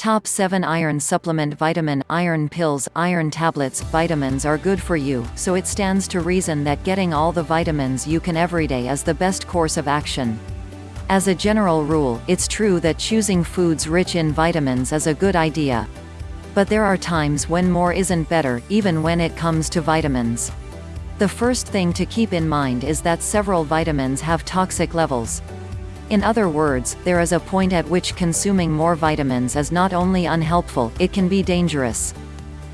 Top 7 Iron Supplement Vitamin Iron pills, iron tablets, vitamins are good for you, so it stands to reason that getting all the vitamins you can everyday is the best course of action. As a general rule, it's true that choosing foods rich in vitamins is a good idea. But there are times when more isn't better, even when it comes to vitamins. The first thing to keep in mind is that several vitamins have toxic levels. In other words, there is a point at which consuming more vitamins is not only unhelpful, it can be dangerous.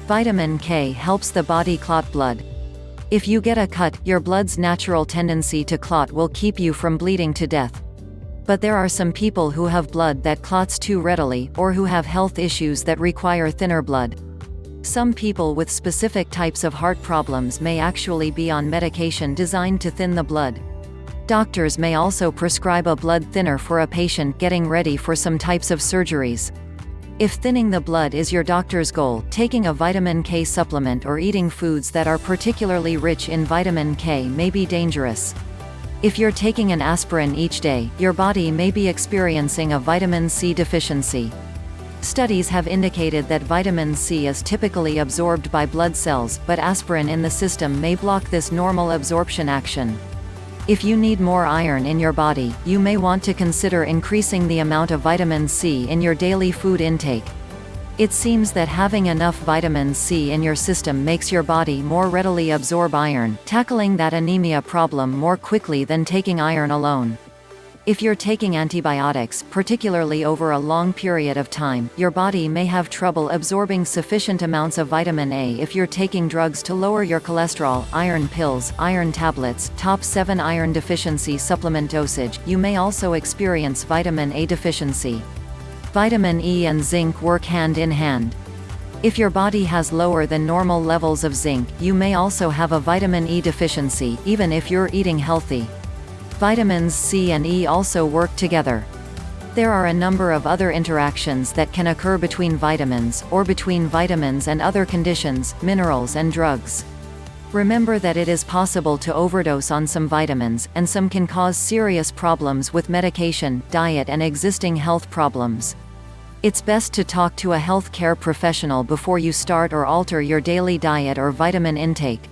Vitamin K helps the body clot blood. If you get a cut, your blood's natural tendency to clot will keep you from bleeding to death. But there are some people who have blood that clots too readily, or who have health issues that require thinner blood. Some people with specific types of heart problems may actually be on medication designed to thin the blood. Doctors may also prescribe a blood thinner for a patient getting ready for some types of surgeries. If thinning the blood is your doctor's goal, taking a vitamin K supplement or eating foods that are particularly rich in vitamin K may be dangerous. If you're taking an aspirin each day, your body may be experiencing a vitamin C deficiency. Studies have indicated that vitamin C is typically absorbed by blood cells, but aspirin in the system may block this normal absorption action. If you need more iron in your body, you may want to consider increasing the amount of vitamin C in your daily food intake. It seems that having enough vitamin C in your system makes your body more readily absorb iron, tackling that anemia problem more quickly than taking iron alone. If you're taking antibiotics, particularly over a long period of time, your body may have trouble absorbing sufficient amounts of vitamin A if you're taking drugs to lower your cholesterol, iron pills, iron tablets, top 7 iron deficiency supplement dosage, you may also experience vitamin A deficiency. Vitamin E and zinc work hand in hand. If your body has lower than normal levels of zinc, you may also have a vitamin E deficiency, even if you're eating healthy. Vitamins C and E also work together. There are a number of other interactions that can occur between vitamins, or between vitamins and other conditions, minerals and drugs. Remember that it is possible to overdose on some vitamins, and some can cause serious problems with medication, diet and existing health problems. It's best to talk to a health care professional before you start or alter your daily diet or vitamin intake.